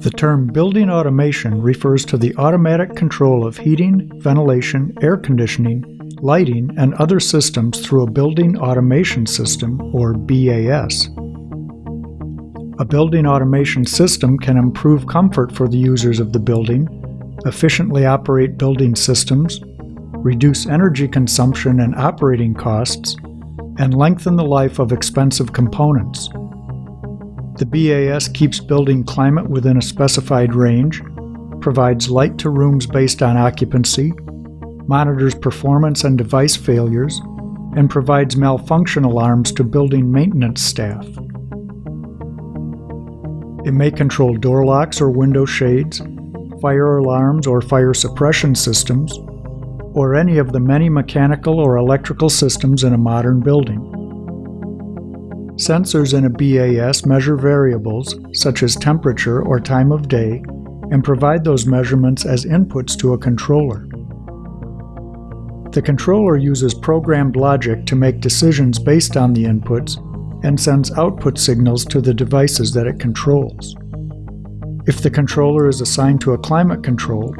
The term building automation refers to the automatic control of heating, ventilation, air conditioning, lighting, and other systems through a building automation system, or BAS. A building automation system can improve comfort for the users of the building, efficiently operate building systems, reduce energy consumption and operating costs, and lengthen the life of expensive components. The BAS keeps building climate within a specified range, provides light to rooms based on occupancy, monitors performance and device failures, and provides malfunction alarms to building maintenance staff. It may control door locks or window shades, fire alarms or fire suppression systems, or any of the many mechanical or electrical systems in a modern building. Sensors in a BAS measure variables, such as temperature or time of day, and provide those measurements as inputs to a controller. The controller uses programmed logic to make decisions based on the inputs and sends output signals to the devices that it controls. If the controller is assigned to a climate control,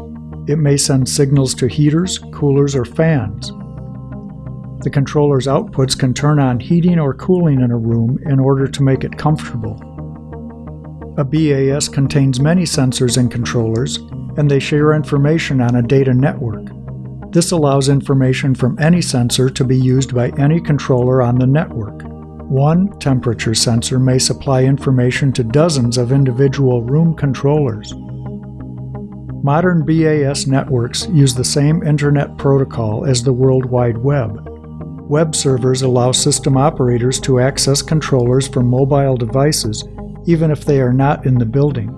it may send signals to heaters, coolers, or fans, the controller's outputs can turn on heating or cooling in a room in order to make it comfortable. A BAS contains many sensors and controllers, and they share information on a data network. This allows information from any sensor to be used by any controller on the network. One temperature sensor may supply information to dozens of individual room controllers. Modern BAS networks use the same Internet protocol as the World Wide Web, Web servers allow system operators to access controllers from mobile devices, even if they are not in the building.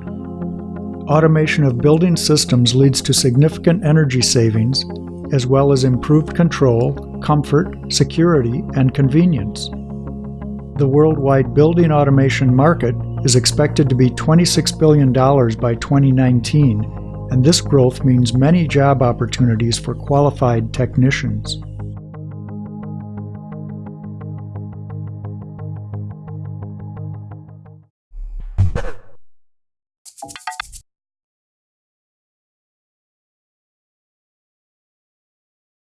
Automation of building systems leads to significant energy savings, as well as improved control, comfort, security, and convenience. The worldwide building automation market is expected to be $26 billion by 2019, and this growth means many job opportunities for qualified technicians.